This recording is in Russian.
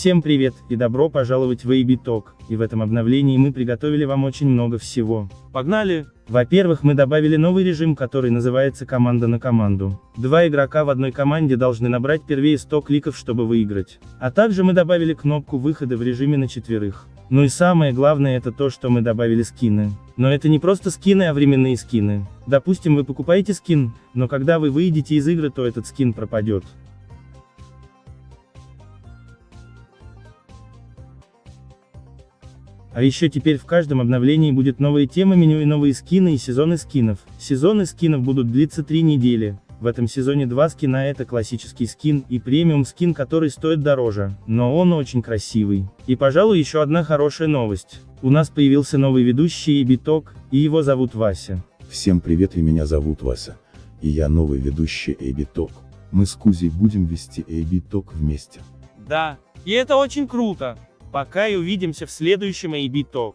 Всем привет, и добро пожаловать в AB Talk, и в этом обновлении мы приготовили вам очень много всего. Погнали! Во-первых, мы добавили новый режим, который называется «Команда на команду». Два игрока в одной команде должны набрать первее 100 кликов, чтобы выиграть. А также мы добавили кнопку выхода в режиме на четверых. Ну и самое главное это то, что мы добавили скины. Но это не просто скины, а временные скины. Допустим, вы покупаете скин, но когда вы выйдете из игры, то этот скин пропадет. А еще теперь в каждом обновлении будет новая тема меню и новые скины и сезоны скинов. Сезоны скинов будут длиться 3 недели. В этом сезоне два скина это классический скин и премиум скин, который стоит дороже, но он очень красивый. И пожалуй еще одна хорошая новость. У нас появился новый ведущий Эбиток, и его зовут Вася. Всем привет и меня зовут Вася. И я новый ведущий Эбиток. Мы с Кузей будем вести Эбиток вместе. Да, и это очень круто. Пока и увидимся в следующем AB Talk.